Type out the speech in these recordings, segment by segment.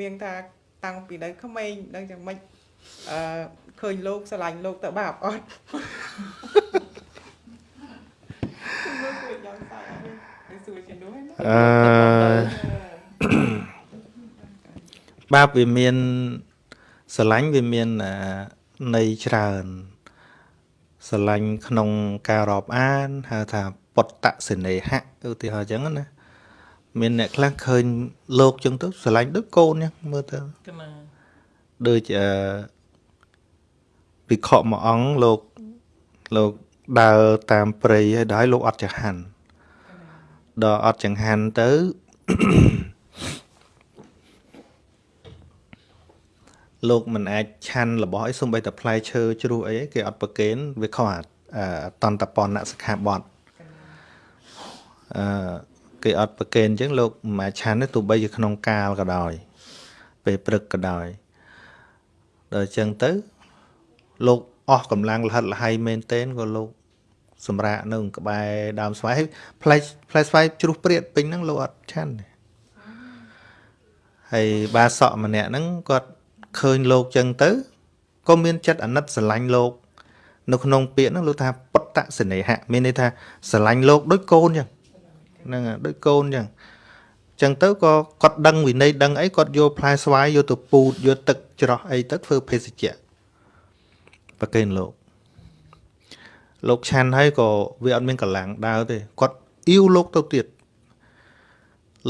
នាងថាតាំងពីនៅក្មេងដឹងយ៉ាងម៉េចអឺឃើញលោកស្រឡាញ់លោកតើបាបអត់លោកគួរយ៉ាងសាយអត់នេះសួរជំនួសណាអឺបាបវាមានស្រឡាញ់វាមានអាន័យច្រើនស្រឡាញ់ក្នុងការរាប់អានហៅថាពុតតសេនេហៈឧទាហរណ៍អញ្ចឹងណា មានអ្នកខ្លះឃើញលោកអញ្ចឹងទៅស្រឡាញ់ដូចកូនអញ្ចឹងមើលទៅកណាដូចអឺពិខុមួយអង្គលោកលោកដើរតាមព្រៃហើយដល់លោកអត់ចង្ហាន់ដល់អត់ចង្ហាន់ទៅលោកមិនអាចឆាន់របស់អីសំបីតែផ្លែឈើជ្រុះអីគេអត់ប្រកេនវាខុសអាអឺតន្តពនសិក្ខាបទអឺ គេអត់ប្រកេនអញ្ចឹងលោកមិនអាចឆាន់ទេទោះបីជាក្នុងកាលក៏ដោយពេលព្រឹកក៏ដោយដល់អញ្ចឹងទៅ លោកអស់កម្លាំងលហិតលហៃមែនទែនក៏លោក សម្រាកនៅក្បែរដើមស្វាយហើយផ្លែផ្លែស្វាយជ្រុះព្រាតពេញហ្នឹងលោកអត់ឆាន់ទេហើយបាសក់ម្នាក់ហ្នឹងគាត់ឃើញលោកអញ្ចឹងទៅក៏មានចិត្តអាណិតស្រឡាញ់លោក នៅក្នុងពាក្យហ្នឹងលោកថាបតសេនេហៈមានន័យថាស្រឡាញ់លោកដូចកូនអញ្ចឹង ហ្នឹងហើយដូចកូនអញ្ចឹងចឹងទៅក៏គាត់ដឹងវិន័យដឹងអីគាត់យកផ្លែស្វាយយកទៅពូតយកទឹកច្រោះអីទៅធ្វើភេសជ្ជៈប្រកេនលោកលោកឆាន់ហើយក៏វាអត់មានកម្លាំងដើរទេគាត់អ៊ីវលោកទៅទៀត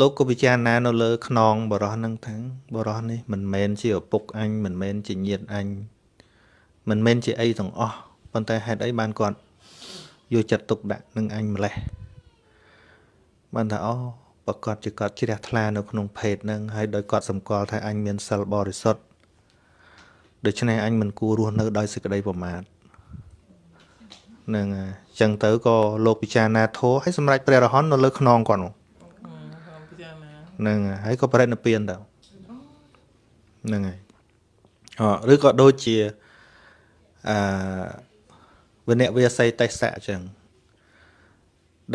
លោកក៏ពិចារណានៅលើខ្នងបរោះហ្នឹងថាបរោះនេះមិនមែនជាឪពុកអញមិនមែនជាញាតិអញមិនមែនជាអីទាំងអស់ប៉ុន្តែហេតុអីបានគាត់យកចិត្តទុកដាក់នឹងអញម្លេះ បានថាអូប្រកាសជាគាត់ជ្រះថ្លានៅក្នុងភេទហ្នឹងហើយដោយគាត់សម្គាល់ថាអញមានសិលបរិសុទ្ធដូច្នេះអញមិនគួររស់នៅដោយសេចក្តីប្រមាទហ្នឹងហើយអញ្ចឹងទៅក៏លោកពិចារណាធម៌ហើយសម្រេចព្រះរហន្តនៅលើខ្នងគាត់នោះខ្ញុំពិចារណាហ្នឹងហើយហើយក៏បរិនិព្វានទៅហ្នឹងហើយអឬក៏ដូចជាអឺវិនៈវាស័យតេសៈអញ្ចឹង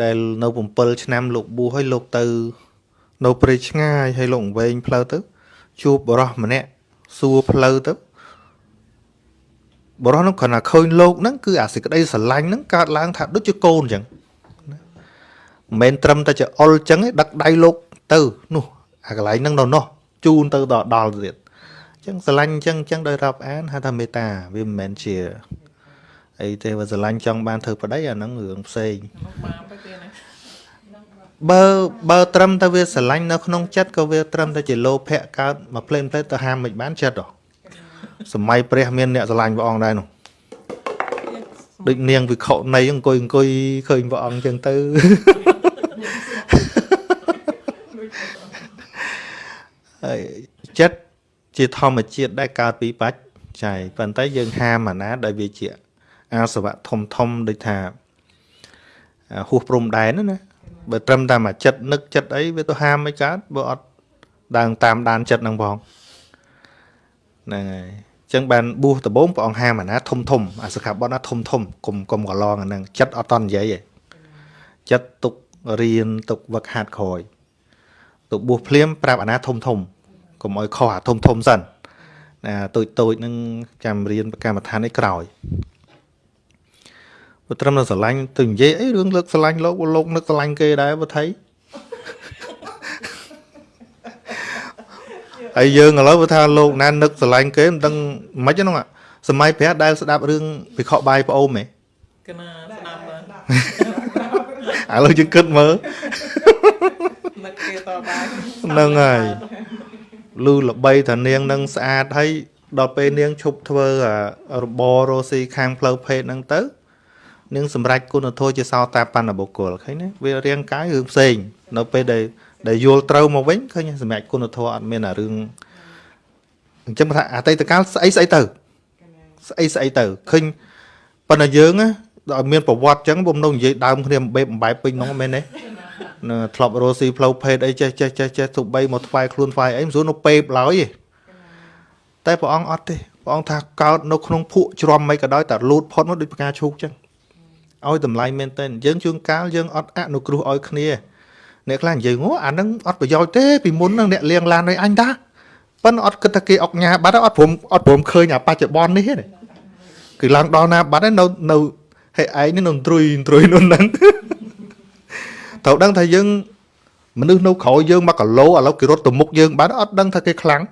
ដែលនៅ7ឆ្នាំលោកបួសហើយលោកទៅ នៅព្រៃឆ្ងាយហើយលោកវែងផ្លូវទៅ ជួបបរោះម្នាក់សួរផ្លូវទៅបរោះនោះគាត់ថាឃើញលោកហ្នឹងគឺអាសេចក្តីស្រឡាញ់ហ្នឹងកើតឡើងថាដូចជាកូនអញ្ចឹងណាមិនមែនត្រឹមតែជាអុលអញ្ចឹងឯងដឹកដៃលោកទៅនោះអាកន្លែងហ្នឹងនៅនោះជូនទៅដល់ដល់ទៀតអញ្ចឹងស្រឡាញ់អញ្ចឹងអញ្ចឹងដោយរាប់អានហៅថាមេត្តាវាមិនមែនជា អីទេបើស្រឡាញ់ចង់បានធ្វើប្តីអាហ្នឹងរឿងផ្សេងមកបានទៅទៀតណាបើបើត្រឹមតែវាស្រឡាញ់នៅក្នុងចិត្តក៏វាត្រឹមតែជាលោភៈកើតមកផ្លេនផ្លេតទៅហាមមិនបានចិត្តហ៎សម័យព្រះមានអ្នកស្រឡាញ់ព្រះអង្គដែរនោះដូចនាងវិខុនៃអង្គុយអង្គុយឃើញព្រះអង្គចឹងទៅហើយចិត្តជាធម្មជាតិដែលកើតពីបច្ច័យប៉ុន្តែយើងហាមអាណាដែលវាជា អាសវៈធំធំដូចថាអាហួសព្រំដែនណាណាបើត្រឹមតែមកចិត្តនឹកចិត្តអីវាទៅហាមមិនកើតបើអត់ដើរតាមដានចិត្តហ្នឹងផងហ្នឹងហើយអញ្ចឹងបានបួសដំបូងព្រះអង្គហាមអាណាធំធំអាសិក្ខាបទណាធំធំកុំកុំកន្លងអាហ្នឹងចិត្តអត់តន់និយាយទេចិត្តទុករៀនទុកវឹកហាត់ក្រោយទៅបួសភ្លាមប្រាប់អាណាធំធំកុំឲ្យខុសអាធំធំសិនណាតូចតូចហ្នឹងចាំរៀនកម្មដ្ឋានឯក្រោយ បើត្រឹមតែស្រឡាញ់ទៅនិយាយអីរឿងលើកស្រឡាញ់លោកលោកនឹកស្រឡាញ់គេដែរបើថៃហើយយើងឥឡូវបើថាលោកណានឹកស្រឡាញ់គេមិនដឹងមិនហ្នឹងអាសម័យព្រះដែលស្ដាប់រឿងវិខបាយប្អូនហ៎កណាស្ដាប់មើលឥឡូវយើងគិតមើលនឹកគេតបាយហ្នឹងហើយលឺល្បីថានាងនឹងស្អាតហើយដល់ពេលនាងឈប់ធ្វើអារបររស់ស៊ីខាងផ្លូវភេទហ្នឹងទៅ នាងសម្រេចគុណធម៌ជាសោតាបណ្ណបុគ្គលឃើញទេវារាងកាយរឿងផ្សេង នៅពេលដែលដែលយល់ត្រូវមកវិញឃើញទេសម្រាប់គុណធម៌អត់មានអារឿងអញ្ចឹងថាអតីតកាលស្អីស្អីទៅស្អីស្អីទៅឃើញប៉ុន្តែយើងណាដល់មានប្រវត្តិអញ្ចឹងបំណងនិយាយដើមគ្នាបំបែបបំបែបពេញហ្នឹងមែនទេនៅធ្លាប់រស់ស៊ីផ្លូវភេទអីចេះចេះចេះចេះទុបីមកថ្វាយខ្លួនថ្វាយអីមិនស្រួលនៅពេបឡើយទេតែព្រះអង្គអត់ទេព្រះអង្គថាកើតនៅក្នុងភក់ជ្រាំមិនក៏ដោយតែលូតផុតមកដូចផ្កាឈូកចឹង ឲ្យតម្លៃមែនតើយើងជួនកាលយើងអត់អនុគ្រោះឲ្យគ្នាអ្នកខ្លះនិយាយអូអាហ្នឹងអត់ប្រយោជន៍ទេពីមុនហ្នឹងអ្នកលៀងឡានឲ្យអញតាប៉ិនអត់គិតថាគេអុកញ៉ាបាត់ហើយអត់ព្រមអត់ព្រមឃើញអាបច្ចុប្បន្ននេះទេគឺឡើងដល់ណាបាត់ហើយនៅនៅហេឯងនេះនៅត្រួយត្រួយនោះហ្នឹងត្រូវដឹងថាយើងមនុស្សនៅក្រោយយើង1គីឡូឥឡូវគេរត់ទៅមុខយើងបាត់អត់ដឹងថាគេខ្លាំង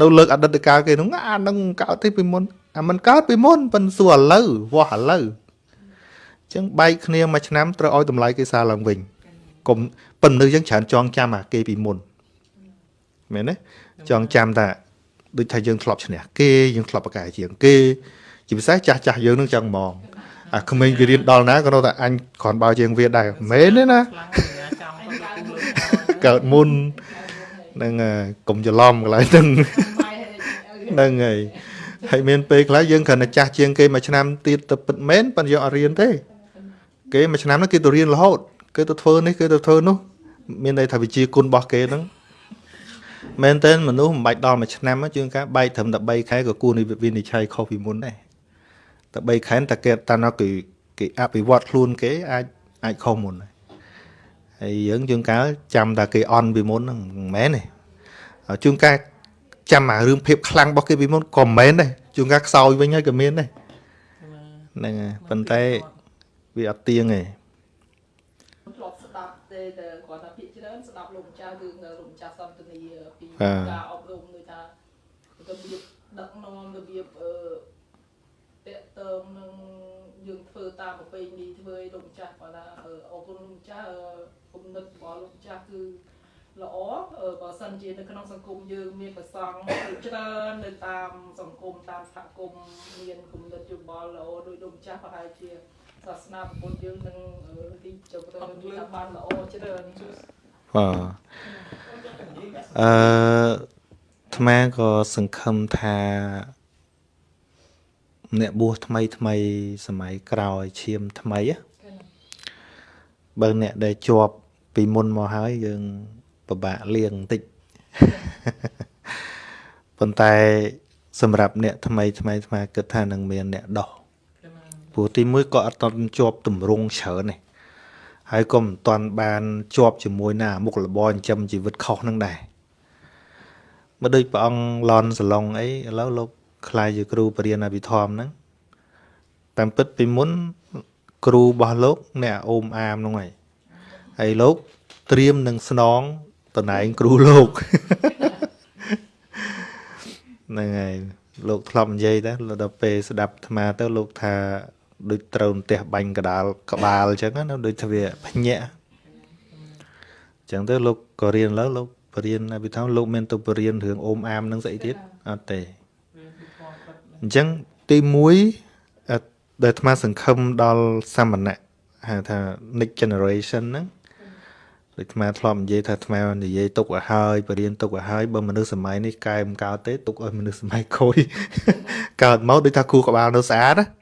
នៅលើកអតីតកាលគេហ្នឹងអាហ្នឹងកើតទេពីមុនអាមិនកើតពីមុនប៉ិនសួរឥឡូវវាស់ឥឡូវអញ្ចឹងបែកគ្នាមួយឆ្នាំត្រូវឲ្យតម្លៃគេសារឡើងវិញកុំប៉ុន្តែយើងច្រើនចងចាំអាគេពីមុនមែនទេចងចាំថាដូចថាយើងធ្លាប់ឈ្នះគេយើងធ្លាប់ប្រកែកជាងគេជាពិសេសចាស់ចាស់យើងនឹងចឹងហ្មងអាក្មេងគេរៀនដល់ណាក៏នៅតែអញគ្រាន់បើជាងវាដែរមែនទេណាខ្លាំងសញ្ញាចាំគាត់លោកលោកកើតមុនហ្នឹងហើយកុំច្រឡំកន្លែងហ្នឹងហ្នឹងហើយហើយមានពេលខ្លះយើងគ្រាន់តែចាស់ជាងគេមួយឆ្នាំទៀតទៅពិតមែនប៉ុន្តែយើងអត់រៀនទេ គេមួយឆ្នាំហ្នឹងគេទៅរៀនរហូតគេទៅធ្វើនេះគេទៅធ្វើនោះ មានន័យថាវិជាគុណរបស់គេហ្នឹងមែនតើមនុស្សមិនបាច់ដល់មួយឆ្នាំទេជួនកាលបែកត្រឹមតែ3ខែក៏គួរនេះវិនិច្ឆ័យខុសពីមុនដែរតែ3ខែតែគេតានោះគឺគេអភិវឌ្ឍខ្លួនគេអាចអាចខុសមុនដែរហើយយើងជួនកាលចាំតែគេអន់ពីមុនហ្នឹងមិនមែនទេហើយជួនកាលចាំអារឿងភាពខ្លាំងរបស់គេពីមុនក៏មិនមែនដែរជួនកាលខ្សោយវិញហើយក៏មានដែរហ្នឹងហើយប៉ុន្តែ វាអត់ទៀងទេធ្លាប់ស្ដាប់ទេតែគាត់ថាភាគច្រើនស្ដាប់លោកម្ចាស់គឺលោកម្ចាស់សន្តានាពីបាទការអប់រំដូចថារបៀបដឹកនាំរបៀបអឺតេតើមនឹងយើងធ្វើតាមប្រពៃណីធ្វើឲ្យលោកម្ចាស់គាត់ថាអឺអរគុណលោកម្ចាស់អឺគំនិតរបស់លោកម្ចាស់គឺល្អអឺបើសិនជានៅក្នុងសង្គមយើងមានប្រសង់ច្រើននៅតាមសង្គមតាមសហគមន៍មានគំនិតយោបល់ល្អដោយលោកម្ចាស់ប្រហែលជា សាសនាពុទ្ធយើងនឹងអឺទីចុះទៅមានថាបានល្អច្រើនបាទអឺអាត្មាក៏សង្ឃឹមថាអ្នកបួសថ្មីថ្មីសម័យក្រោយឈាមថ្មីណាបើអ្នកដែលជាប់ពីមុនមកហើយយើងពិបាកលៀងបន្តិចប៉ុន្តែសម្រាប់អ្នកថ្មីថ្មីថ្មគិតថានឹងមានអ្នកដោះ ព្រោះទីមួយក៏អត់តន់ជាប់ទម្រង់ច្រើនទេហើយក៏មិនតន់បានជាប់ជាមួយណាមុខរបរចិញ្ចឹមជីវិតខុសនឹងដែរមកដូចព្រះអង្គឡនសឡុងអីឥឡូវលោកខ្លាយជាគ្រូបរិញ្ញាអភិធម្មហ្នឹងតាមពិតពីមុនគ្រូរបស់លោកអ្នកអូមអាមហ្នឹងហើយហើយលោកត្រៀមនឹងស្នងតំណែងគ្រូលោកហ្នឹងហើយលោកធ្លាប់និយាយដែរដល់ពេលស្ដាប់អាត្មាទៅលោកថា ដូចត្រូវផ្ទះបាញ់កដាលក្បាលអញ្ចឹងណាដូចថាវាភ្ញាក់អញ្ចឹងទៅលោកក៏រៀនលើលោកបរៀនអភិធម្មលោកមានទៅបរៀនរឿងអូមអាមនឹងស្អីទៀតអត់ទេអញ្ចឹងទី1អឺដែលអាត្មាសង្ឃឹមដល់សាមណៈហៅថា next generation ហ្នឹងដូចអាត្មាធ្លាប់និយាយថាអាត្មានិយាយទុកឲ្យហើយបរៀនទុកឲ្យហើយបើមនុស្សសម័យនេះកែមិនកើតទេទុកឲ្យមនុស្សសម័យក្រោយកើតមកដូចថាគូក្បាលនៅស្អាតណា